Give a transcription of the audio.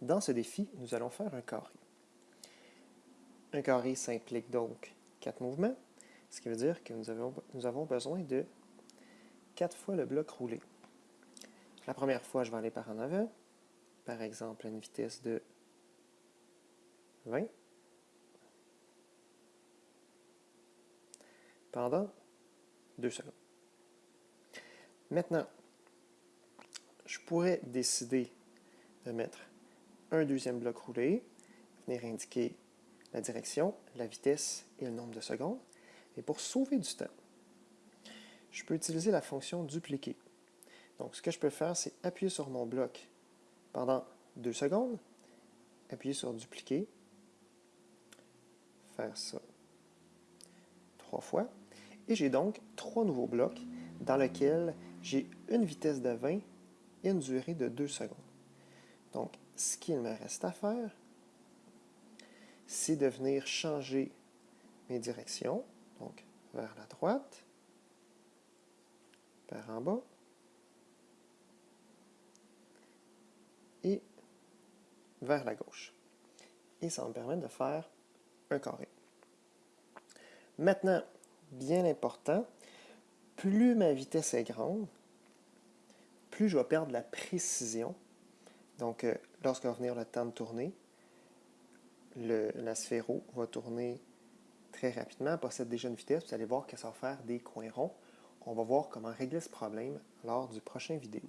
Dans ce défi, nous allons faire un carré. Un carré s'implique donc quatre mouvements, ce qui veut dire que nous avons, nous avons besoin de quatre fois le bloc roulé. La première fois, je vais aller par en avant, par exemple à une vitesse de 20. Pendant 2 secondes. Maintenant, je pourrais décider de mettre un deuxième bloc roulé, venir indiquer la direction, la vitesse et le nombre de secondes. Et pour sauver du temps, je peux utiliser la fonction dupliquer. Donc, ce que je peux faire, c'est appuyer sur mon bloc pendant deux secondes, appuyer sur dupliquer, faire ça trois fois, et j'ai donc trois nouveaux blocs dans lesquels j'ai une vitesse de 20 et une durée de 2 secondes. Donc, ce qu'il me reste à faire, c'est de venir changer mes directions, donc vers la droite, par en bas, et vers la gauche. Et ça va me permettre de faire un carré. Maintenant, bien important, plus ma vitesse est grande, plus je vais perdre la précision. Donc, euh, lorsque va venir le temps de tourner, la sphéro va tourner très rapidement, elle possède déjà une vitesse, vous allez voir que ça va faire des coins ronds. On va voir comment régler ce problème lors du prochain vidéo.